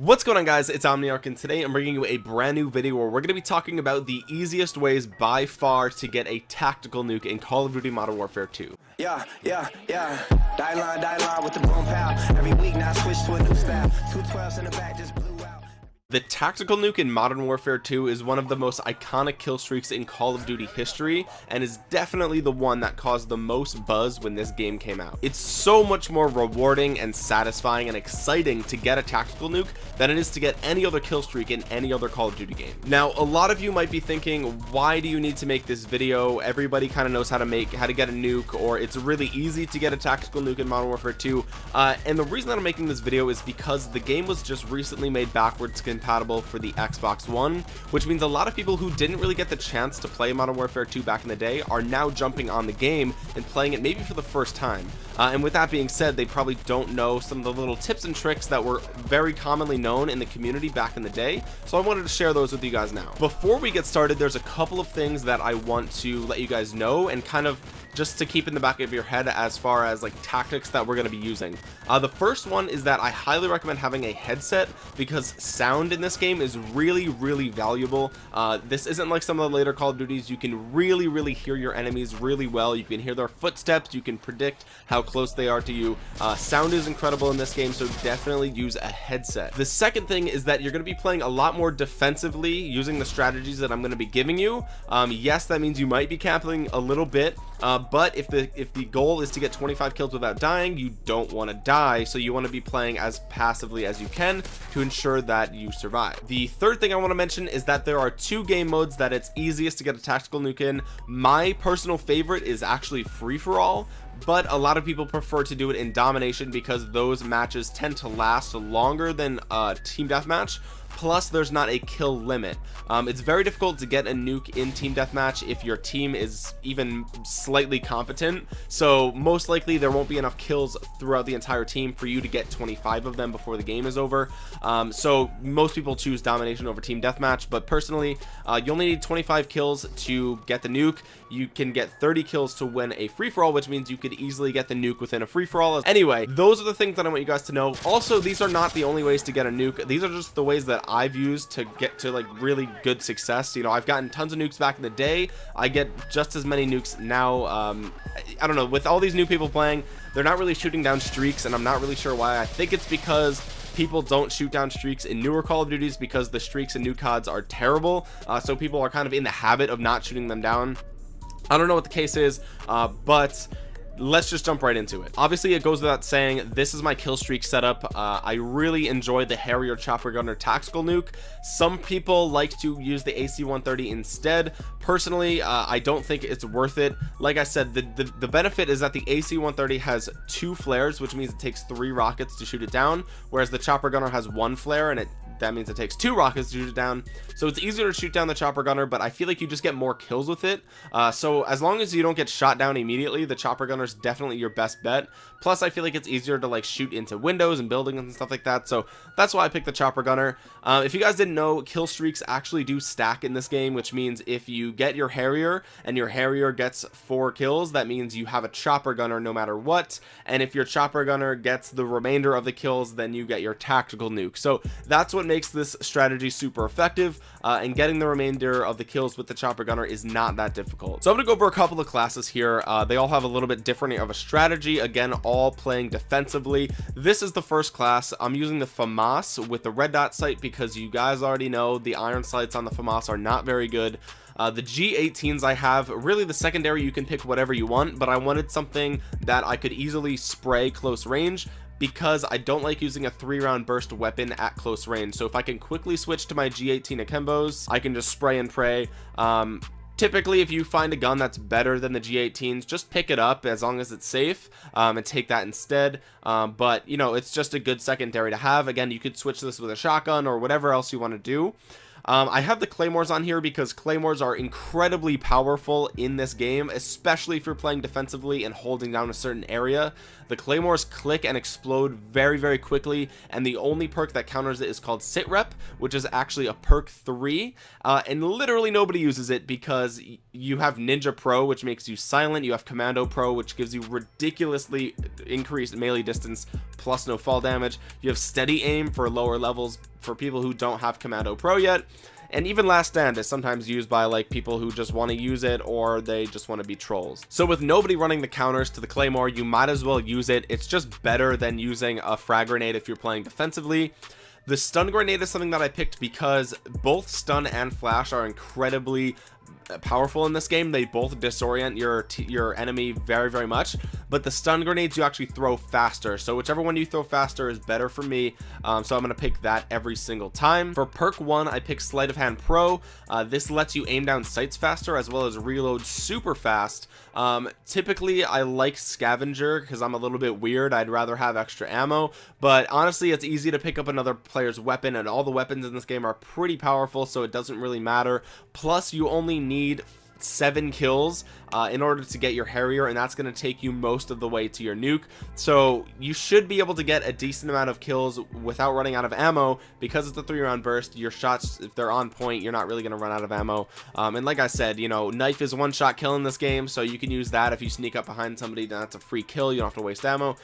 What's going on guys, it's Omniarch and today I'm bringing you a brand new video where we're going to be talking about the easiest ways by far to get a tactical nuke in Call of Duty Modern Warfare 2. Yeah, yeah, yeah. Die line, die line with the boom pow. Every week now switch to a new style. Two twelves in the back just. The tactical nuke in Modern Warfare 2 is one of the most iconic kill streaks in Call of Duty history and is definitely the one that caused the most buzz when this game came out. It's so much more rewarding and satisfying and exciting to get a tactical nuke than it is to get any other kill streak in any other Call of Duty game. Now a lot of you might be thinking why do you need to make this video everybody kind of knows how to make how to get a nuke or it's really easy to get a tactical nuke in Modern Warfare 2 uh, and the reason that I'm making this video is because the game was just recently made backwards compatible for the Xbox One, which means a lot of people who didn't really get the chance to play Modern Warfare 2 back in the day are now jumping on the game and playing it maybe for the first time. Uh, and with that being said, they probably don't know some of the little tips and tricks that were very commonly known in the community back in the day. So I wanted to share those with you guys now. Before we get started, there's a couple of things that I want to let you guys know and kind of just to keep in the back of your head as far as like tactics that we're going to be using. Uh, the first one is that I highly recommend having a headset because sound in this game is really really valuable. Uh, this isn't like some of the later Call of Duties. You can really really hear your enemies really well. You can hear their footsteps. You can predict how close they are to you. Uh, sound is incredible in this game so definitely use a headset. The second thing is that you're going to be playing a lot more defensively using the strategies that I'm going to be giving you. Um, yes that means you might be capping a little bit uh, but if the if the goal is to get 25 kills without dying you don't want to die. So you want to be playing as passively as you can to ensure that you survive. The third thing I want to mention is that there are two game modes that it's easiest to get a tactical nuke in. My personal favorite is actually free-for-all but a lot of people prefer to do it in domination because those matches tend to last longer than a team deathmatch plus there's not a kill limit. Um, it's very difficult to get a nuke in team deathmatch if your team is even slightly competent. So most likely there won't be enough kills throughout the entire team for you to get 25 of them before the game is over. Um, so most people choose domination over team deathmatch but personally uh, you only need 25 kills to get the nuke. You can get 30 kills to win a free-for-all which means you could easily get the nuke within a free-for-all. Anyway those are the things that I want you guys to know. Also these are not the only ways to get a nuke. These are just the ways that I've used to get to like really good success. You know I've gotten tons of nukes back in the day. I get just as many nukes now um, I don't know with all these new people playing they're not really shooting down streaks and I'm not really sure why. I think it's because people don't shoot down streaks in newer Call of Duties because the streaks in new CODs are terrible. Uh, so people are kind of in the habit of not shooting them down. I don't know what the case is uh, but let's just jump right into it. Obviously it goes without saying this is my kill streak setup. Uh, I really enjoy the Harrier chopper gunner tactical nuke. Some people like to use the AC-130 instead. Personally uh, I don't think it's worth it. Like I said the, the, the benefit is that the AC-130 has two flares which means it takes three rockets to shoot it down whereas the chopper gunner has one flare and it that means it takes two rockets to shoot it down. So it's easier to shoot down the chopper gunner but I feel like you just get more kills with it. Uh, so as long as you don't get shot down immediately the chopper gunner is definitely your best bet. Plus I feel like it's easier to like shoot into windows and buildings and stuff like that. So that's why I picked the chopper gunner. Uh, if you guys didn't know kill streaks actually do stack in this game which means if you get your Harrier and your Harrier gets four kills that means you have a chopper gunner no matter what. And if your chopper gunner gets the remainder of the kills then you get your tactical nuke. So that's what makes this strategy super effective uh, and getting the remainder of the kills with the chopper gunner is not that difficult. So I'm gonna go over a couple of classes here. Uh, they all have a little bit different of a strategy. Again all playing defensively. This is the first class. I'm using the FAMAS with the red dot sight because you guys already know the iron sights on the FAMAS are not very good. Uh, the G18s I have really the secondary you can pick whatever you want but I wanted something that I could easily spray close range because I don't like using a three round burst weapon at close range. So if I can quickly switch to my G18 Akimbos I can just spray and pray. Um, typically if you find a gun that's better than the g18s just pick it up as long as it's safe um, and take that instead. Um, but you know it's just a good secondary to have. Again you could switch this with a shotgun or whatever else you want to do um, I have the claymores on here because claymores are incredibly powerful in this game especially if you're playing defensively and holding down a certain area. The claymores click and explode very very quickly and the only perk that counters it is called sit rep which is actually a perk 3 uh, and literally nobody uses it because you have ninja pro which makes you silent. You have commando pro which gives you ridiculously increased melee distance plus no fall damage. You have steady aim for lower levels for people who don't have commando pro yet. And even last stand is sometimes used by like people who just want to use it or they just want to be trolls. So with nobody running the counters to the claymore you might as well use it. It's just better than using a frag grenade if you're playing defensively. The stun grenade is something that I picked because both stun and flash are incredibly powerful in this game. They both disorient your your enemy very very much. But the stun grenades you actually throw faster. So whichever one you throw faster is better for me. Um, so I'm gonna pick that every single time. For perk one I pick sleight of hand pro. Uh, this lets you aim down sights faster as well as reload super fast. Um, typically I like scavenger because I'm a little bit weird. I'd rather have extra ammo. But honestly it's easy to pick up another player's weapon and all the weapons in this game are pretty powerful so it doesn't really matter. Plus you only need need seven kills uh, in order to get your Harrier and that's going to take you most of the way to your nuke. So you should be able to get a decent amount of kills without running out of ammo. Because it's a three round burst your shots if they're on point you're not really going to run out of ammo. Um, and like I said you know knife is one shot kill in this game so you can use that if you sneak up behind somebody that's a free kill. You don't have to waste ammo.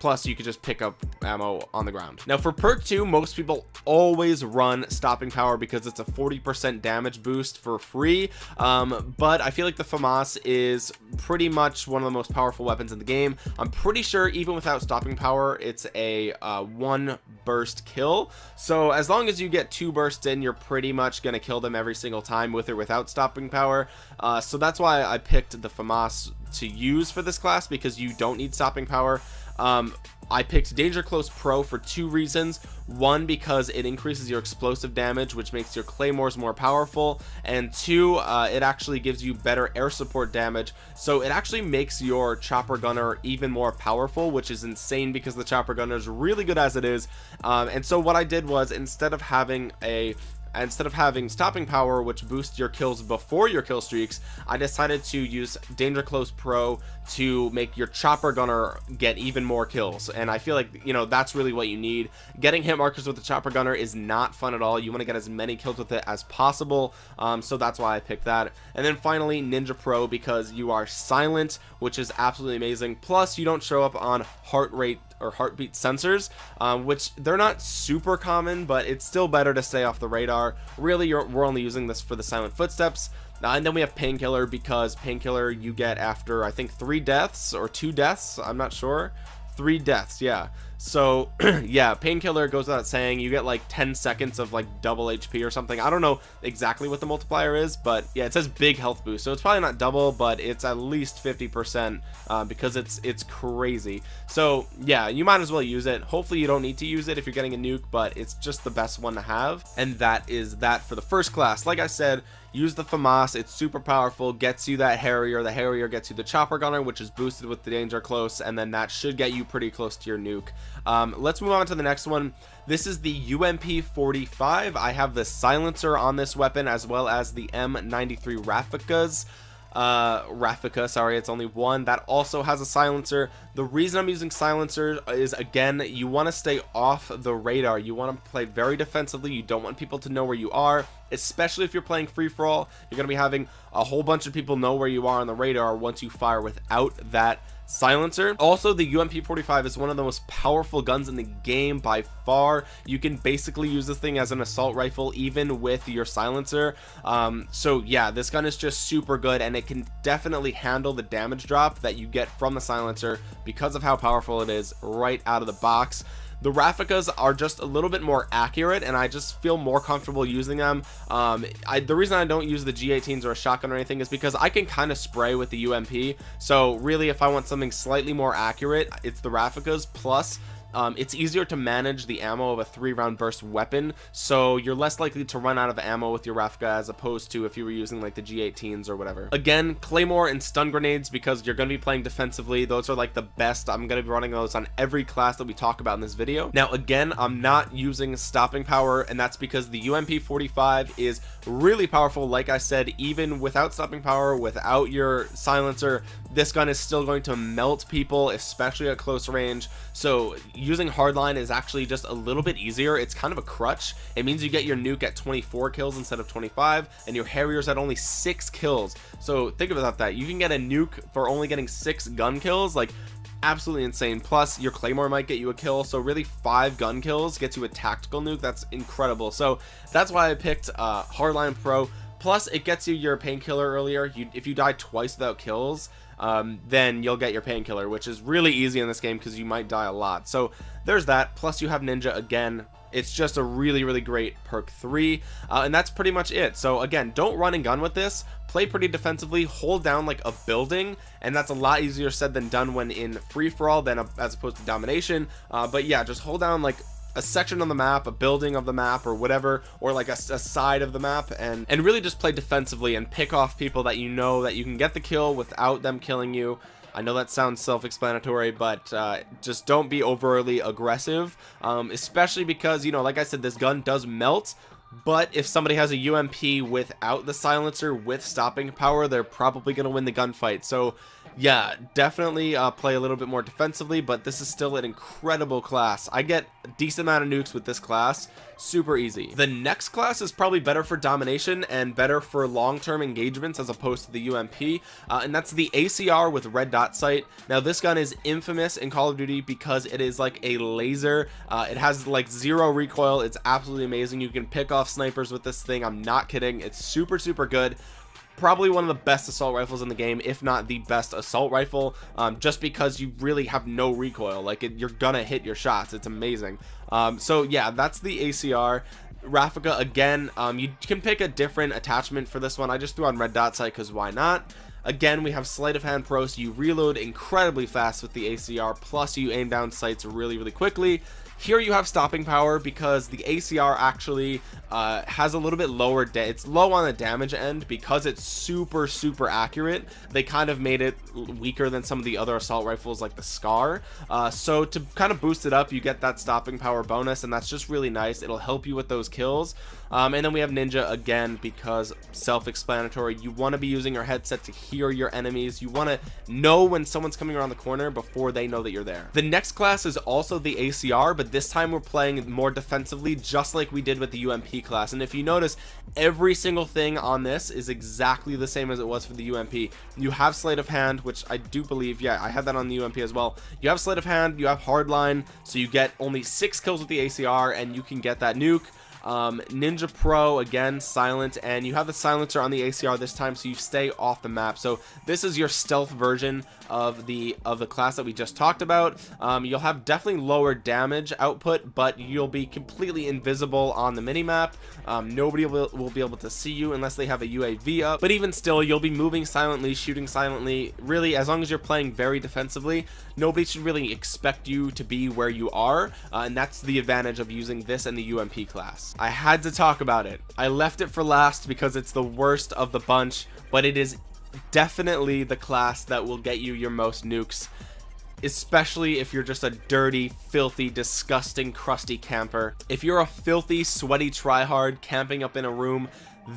Plus you could just pick up ammo on the ground. Now for perk 2 most people always run stopping power because it's a 40 percent damage boost for free. Um, but i feel like the famas is pretty much one of the most powerful weapons in the game. I'm pretty sure even without stopping power it's a uh, one burst kill. So as long as you get two bursts in you're pretty much gonna kill them every single time with or without stopping power. Uh, so that's why i picked the famas to use for this class because you don't need stopping power um, I picked Danger Close Pro for two reasons. One, because it increases your explosive damage, which makes your claymores more powerful. And two, uh, it actually gives you better air support damage. So it actually makes your chopper gunner even more powerful, which is insane because the chopper gunner is really good as it is. Um, and so what I did was instead of having a instead of having stopping power which boosts your kills before your kill streaks i decided to use danger close pro to make your chopper gunner get even more kills. And i feel like you know that's really what you need. Getting hit markers with the chopper gunner is not fun at all. You want to get as many kills with it as possible um, so that's why i picked that. And then finally ninja pro because you are silent which is absolutely amazing. Plus you don't show up on heart rate or heartbeat sensors um, which they're not super common but it's still better to stay off the radar. Really we're only using this for the silent footsteps. Uh, and then we have painkiller because painkiller you get after I think three deaths or two deaths I'm not sure three deaths yeah. So yeah painkiller goes without saying you get like 10 seconds of like double hp or something. I don't know exactly what the multiplier is but yeah it says big health boost so it's probably not double but it's at least 50 percent uh, because it's it's crazy. So yeah you might as well use it. Hopefully you don't need to use it if you're getting a nuke but it's just the best one to have. And that is that for the first class. Like i said use the FAMAS it's super powerful gets you that Harrier the Harrier gets you the chopper gunner which is boosted with the danger close and then that should get you pretty close to your nuke. Um, let's move on to the next one. This is the UMP 45 I have the silencer on this weapon as well as the M93 Rafficas uh Raffica sorry it's only one. That also has a silencer. The reason I'm using silencer is again you want to stay off the radar. You want to play very defensively. You don't want people to know where you are especially if you're playing free-for-all you're gonna be having a whole bunch of people know where you are on the radar once you fire without that silencer. Also the UMP 45 is one of the most powerful guns in the game by far. You can basically use this thing as an assault rifle even with your silencer. Um, so yeah this gun is just super good and it can definitely handle the damage drop that you get from the silencer because of how powerful it is right out of the box the Rafficas are just a little bit more accurate and I just feel more comfortable using them. Um, I, the reason I don't use the G18s or a shotgun or anything is because I can kind of spray with the UMP so really if I want something slightly more accurate it's the Rafficas plus um, it's easier to manage the ammo of a three round burst weapon so you're less likely to run out of ammo with your Rafka as opposed to if you were using like the G18s or whatever. Again Claymore and stun grenades because you're going to be playing defensively those are like the best. I'm going to be running those on every class that we talk about in this video. Now again I'm not using stopping power and that's because the UMP 45 is really powerful like I said even without stopping power without your silencer this gun is still going to melt people especially at close range. So using hardline is actually just a little bit easier. It's kind of a crutch. It means you get your nuke at 24 kills instead of 25 and your harriers at only six kills. So think about that. You can get a nuke for only getting six gun kills like absolutely insane. Plus your claymore might get you a kill. So really five gun kills gets you a tactical nuke. That's incredible. So that's why i picked uh hardline pro plus it gets you your painkiller earlier. You if you die twice without kills um, then you'll get your painkiller which is really easy in this game because you might die a lot. So there's that. Plus you have ninja again. It's just a really really great perk 3 uh, and that's pretty much it. So again don't run and gun with this. Play pretty defensively. Hold down like a building and that's a lot easier said than done when in free-for-all than a, as opposed to domination. Uh, but yeah just hold down like a section on the map a building of the map or whatever or like a, a, side of the map and and really just play defensively and pick off people that you know that you can get the kill without them killing you. I know that sounds self-explanatory, but uh, just don't be overly aggressive, um, especially because, you know, like I said, this gun does melt, but if somebody has a UMP without the silencer with stopping power, they're probably going to win the gunfight. So yeah, definitely uh, play a little bit more defensively, but this is still an incredible class. I get a decent amount of nukes with this class, super easy. The next class is probably better for domination and better for long-term engagements as opposed to the UMP, uh, and that's the ACR with red dot sight. Now this gun is infamous in Call of Duty because it is like a laser. Uh, it has like zero recoil. It's absolutely amazing. You can pick off snipers with this thing. I'm not kidding. It's super, super good. Probably one of the best assault rifles in the game if not the best assault rifle um, just because you really have no recoil. Like it, you're gonna hit your shots. It's amazing. Um, so yeah that's the ACR Raffica again um, you can pick a different attachment for this one. I just threw on red dot sight because why not? Again we have sleight of hand pro so you reload incredibly fast with the ACR plus you aim down sights really really quickly here you have stopping power because the ACR actually uh, has a little bit lower it's low on the damage end because it's super super accurate. They kind of made it weaker than some of the other assault rifles like the scar. Uh, so to kind of boost it up you get that stopping power bonus and that's just really nice. It'll help you with those kills um, and then we have ninja again because self-explanatory. You want to be using your headset to hear your enemies. You want to know when someone's coming around the corner before they know that you're there. The next class is also the ACR but this time we're playing more defensively just like we did with the UMP class. And if you notice every single thing on this is exactly the same as it was for the UMP you have sleight of hand which I do believe yeah I had that on the UMP as well. You have sleight of hand you have hardline so you get only six kills with the ACR and you can get that nuke um, Ninja Pro again silent and you have the silencer on the ACR this time so you stay off the map. So this is your stealth version of the of the class that we just talked about. Um, you'll have definitely lower damage output but you'll be completely invisible on the mini map um, nobody will, will be able to see you unless they have a UAV up. But even still you'll be moving silently shooting silently. Really as long as you're playing very defensively nobody should really expect you to be where you are uh, and that's the advantage of using this and the UMP class I had to talk about it. I left it for last because it's the worst of the bunch but it is definitely the class that will get you your most nukes especially if you're just a dirty filthy disgusting crusty camper. If you're a filthy sweaty tryhard camping up in a room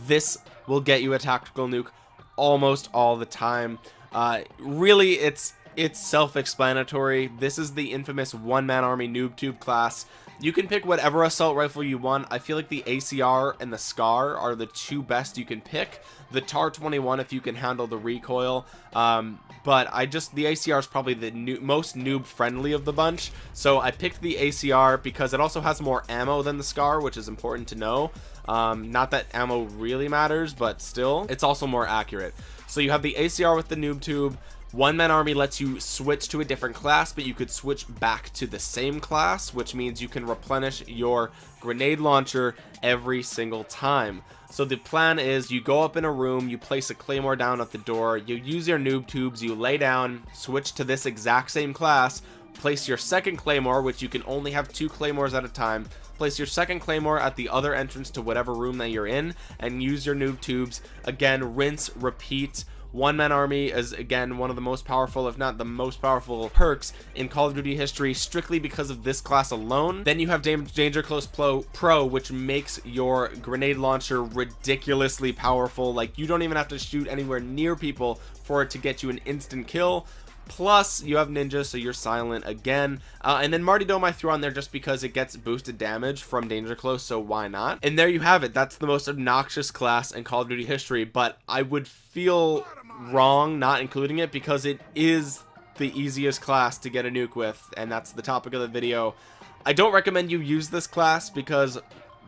this will get you a tactical nuke almost all the time. Uh, really it's it's self-explanatory. This is the infamous one-man army noob tube class you can pick whatever assault rifle you want. I feel like the acr and the scar are the two best you can pick. The tar 21 if you can handle the recoil. Um, but i just the acr is probably the new, most noob friendly of the bunch. So i picked the acr because it also has more ammo than the scar which is important to know. Um, not that ammo really matters but still it's also more accurate. So you have the acr with the noob tube one man army lets you switch to a different class but you could switch back to the same class which means you can replenish your grenade launcher every single time. So the plan is you go up in a room you place a claymore down at the door you use your noob tubes you lay down switch to this exact same class place your second claymore which you can only have two claymores at a time place your second claymore at the other entrance to whatever room that you're in and use your noob tubes. Again rinse repeat one man army is again one of the most powerful if not the most powerful perks in call of duty history strictly because of this class alone. Then you have danger close pro which makes your grenade launcher ridiculously powerful. Like you don't even have to shoot anywhere near people for it to get you an instant kill plus you have ninja so you're silent again. Uh, and then martyrdom i threw on there just because it gets boosted damage from danger close so why not? And there you have it. That's the most obnoxious class in call of duty history but i would feel wrong not including it because it is the easiest class to get a nuke with and that's the topic of the video. I don't recommend you use this class because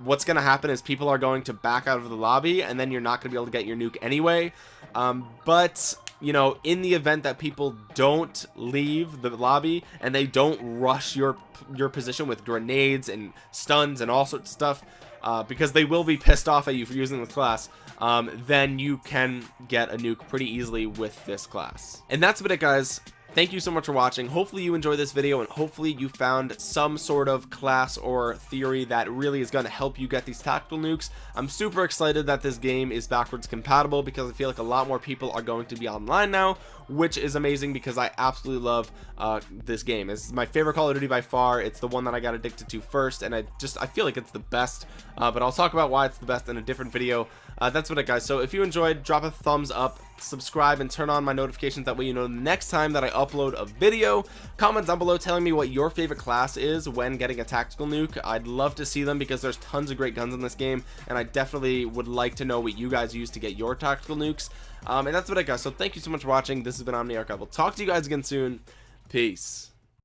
what's going to happen is people are going to back out of the lobby and then you're not going to be able to get your nuke anyway. Um, but you know in the event that people don't leave the lobby and they don't rush your your position with grenades and stuns and all sorts of stuff uh, because they will be pissed off at you for using this class um, then you can get a nuke pretty easily with this class. And that's about it guys thank you so much for watching. Hopefully you enjoyed this video and hopefully you found some sort of class or theory that really is going to help you get these tactical nukes. I'm super excited that this game is backwards compatible because i feel like a lot more people are going to be online now which is amazing because i absolutely love uh, this game. It's my favorite call of duty by far. It's the one that i got addicted to first and i just i feel like it's the best uh, but i'll talk about why it's the best in a different video. Uh, that's what it guys. So if you enjoyed drop a thumbs up subscribe and turn on my notifications. That way you know the next time that I upload a video comment down below telling me what your favorite class is when getting a tactical nuke. I'd love to see them because there's tons of great guns in this game and I definitely would like to know what you guys use to get your tactical nukes um, and that's what I got. So thank you so much for watching. This has been Omniarch I will talk to you guys again soon. Peace